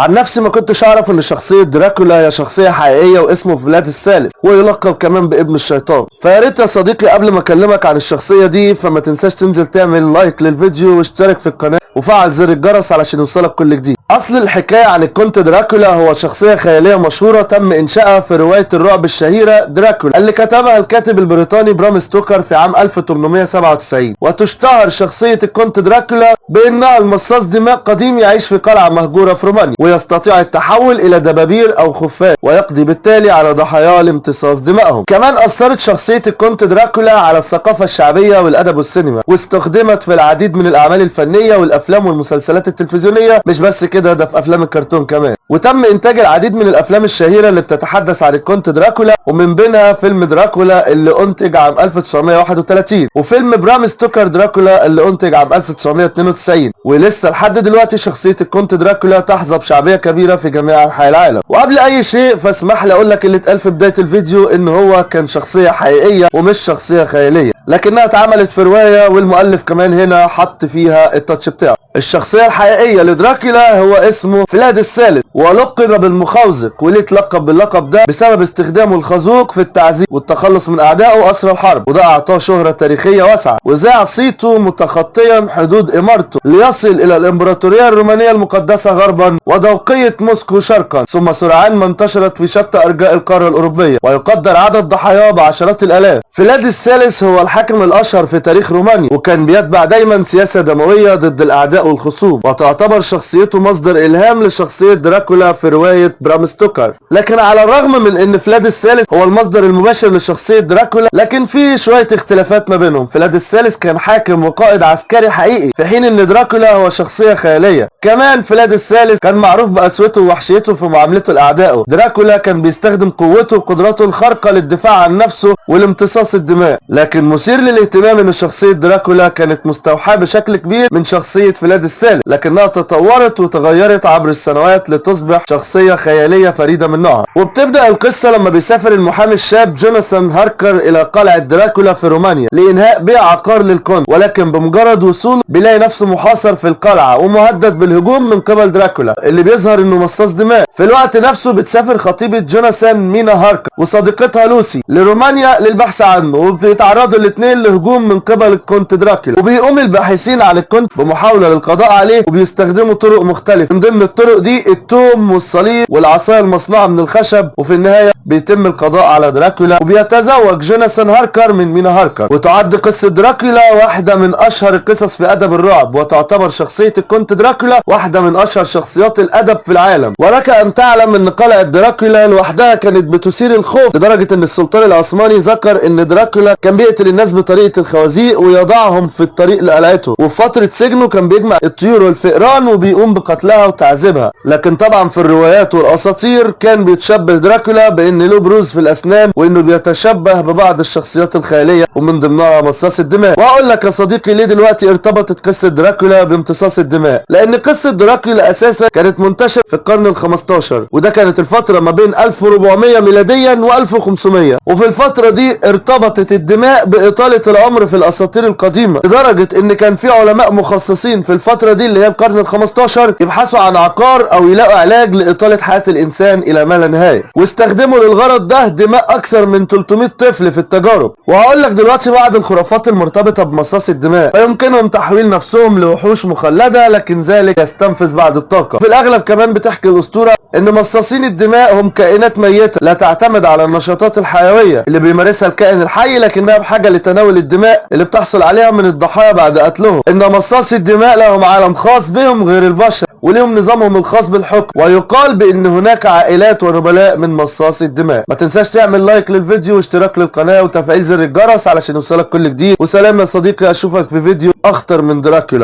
عن نفسي ما كنتش أعرف إن شخصية دراكولا هي شخصية حقيقية واسمه فلاد الثالث ويلقب كمان بابن الشيطان. فيا ريت يا صديقي قبل ما أكلمك عن الشخصية دي فما تنساش تنزل تعمل like للفيديو واشترك في القناة وفعل زر الجرس علشان يوصلك كل جديد. أصل الحكاية عن الكونت دراكولا هو شخصية خيالية مشهورة تم إنشائها في رواية الرعب الشهيرة دراكولا اللي كتبها الكاتب البريطاني برام ستوكر في عام 1897 وتشتهر شخصية الكونت دراكولا بأنها المصاص دماء قديم يعيش في قلعة مهجورة في رومانيا ويستطيع التحول إلى دبابير أو خفاش ويقضي بالتالي على ضحاياه لامتصاص دمائهم. كمان أثرت شخصية الكونت دراكولا على الثقافة الشعبية والأدب والسينما واستخدمت في العديد من الأعمال الفنية والأفلام والمسلسلات التلفزيونية مش بس كده. ده في أفلام الكرتون كمان. وتم إنتاج العديد من الأفلام الشهيرة اللي بتتحدث عن الكونت دراكولا ومن بينها فيلم دراكولا اللي أنتج عام 1931 وفيلم برام ستوكر دراكولا اللي أنتج عام 1992 ولسه لحد دلوقتي شخصية الكونت دراكولا تحظى بشعبية كبيرة في جميع أنحاء العالم. وقبل أي شيء فاسمح لي أقول لك اللي اتقال في بداية الفيديو إن هو كان شخصية حقيقية ومش شخصية خيالية لكنها اتعملت في رواية والمؤلف كمان هنا حط فيها ال touch بتاعه. الشخصية الحقيقية لدراكولا هو اسمه فلاد الثالث ولقب بالمخوزق وليه اتلقب باللقب ده بسبب استخدامه الخازوق في التعذيب والتخلص من أعدائه وأسر الحرب وده أعطاه شهرة تاريخية واسعة وذاع صيته متخطيا حدود إمارته ليصل إلى الإمبراطورية الرومانية المقدسة غربا ودوقية موسكو شرقا ثم سرعان ما انتشرت في شتى أرجاء القارة الأوروبية ويقدر عدد ضحاياه بعشرات الآلاف. فلاد الثالث هو الحاكم الأشهر في تاريخ رومانيا وكان بيتبع دايما سياسة دموية ضد والخصوم وتعتبر شخصيته مصدر إلهام لشخصية دراكولا في رواية برام ستوكر. لكن على الرغم من إن فلاد الثالث هو المصدر المباشر لشخصية دراكولا لكن في شوية اختلافات ما بينهم. فلاد الثالث كان حاكم وقائد عسكري حقيقي في حين إن دراكولا هو شخصية خيالية. كمان فلاد الثالث كان معروف بقسوته ووحشيته في معاملته لأعدائه. دراكولا كان بيستخدم قوته وقدراته الخارقة للدفاع عن نفسه ولامتصاص الدماء. لكن المثير للاهتمام إن شخصية دراكولا كانت مستوحاة بشكل كبير من شخصية فلاد الثالث لكنها تطورت وتغيرت عبر السنوات لتصبح شخصية خيالية فريدة من نوعها. وبتبدأ القصة لما بيسافر المحامي الشاب جوناثان هاركر إلى قلعة دراكولا في رومانيا لإنهاء بيع عقار للكونت ولكن بمجرد وصوله بيلاقي نفسه محاصر في القلعة ومهدد بالهجوم من قبل دراكولا اللي بيظهر إنه مصاص دماء. في الوقت نفسه بتسافر خطيبة جوناثان مينا هاركر وصديقتها لوسي لرومانيا للبحث عنه وبيتعرضوا الاثنين لهجوم من قبل الكونت دراكولا. وبيقوم الباحثين عن الكونت بمحاولة للقضاء عليه وبيستخدموا طرق مختلفة. من ضمن الطرق دي التوم والصليب والعصاية المصنوعة من الخشب وفي النهاية بيتم القضاء على دراكولا وبيتزوج جوناثان هاركر من مينا هاركر. وتعد قصة دراكولا واحدة من أشهر القصص في أدب الرعب وتعتبر شخصية الكونت دراكولا واحدة من أشهر شخصيات الأدب في العالم. ولك أن تعلم أن قلعة دراكولا لوحدها كانت بتثير الخوف لدرجة أن السلطان العثماني ذكر أن دراكولا كان بيقتل الناس بطريقة الخوازيق ويضعهم في الطريق لقلعته. وفي فترة سجنه كان بيجمع الطيور والفئران وبيقوم بقتلها وتعذيبها. لكن طبعا في الروايات والأساطير كان بيتشبه دراكولا بأن له بروز في الأسنان وأنه بيتشبه ببعض الشخصيات الخيالية ومن ضمنها مصاص الدماء. وأقول لك يا صديقي ليه دلوقتي ارتبطت قصة دراكولا بامتصاص الدماء؟ لأن قصة دراكولا أساسا كانت منتشرة في القرن ال 15 وده كانت الفترة ما بين 1400 ميلاديا و 1500 وفي الفترة دي ارتبطت الدماء بإطالة العمر في الأساطير القديمة لدرجة إن كان في علماء مخصصين في الفترة دي اللي هي القرن ال 15 يبحثوا عن عقار أو يلاقوا علاج لإطالة حياة الإنسان إلى ما لا نهاية. واستخدموا للغرض ده دماء أكثر من 300 طفل في التجارب. وهقول لك دلوقتي بعض الخرافات المرتبطة بمصاص الدماء. فيمكنهم تحويل نفسهم لوحوش مخلدة لكن ذلك يستنفذ بعض الطاقة. في الأغلب كمان بتحكي الأسطورة إن مصاصين الدماء هم كائنات ميتة لا تعتمد على النشاطات الحيوية اللي بيمارسها الكائن الحي لكنها بحاجة لتناول الدماء اللي بتحصل عليها من الضحايا بعد قتلهم. إن مصاصي الدماء لهم عالم خاص بهم غير البشر وليهم نظامهم الخاص بالحكم. ويقال بإن هناك عائلات ونبلاء من مصاصي الدماء. ما تنساش تعمل لايك للفيديو واشتراك للقناة وتفعيل زر الجرس علشان يوصلك كل جديد. وسلام يا صديقي أشوفك في فيديو أخطر من دراكولا.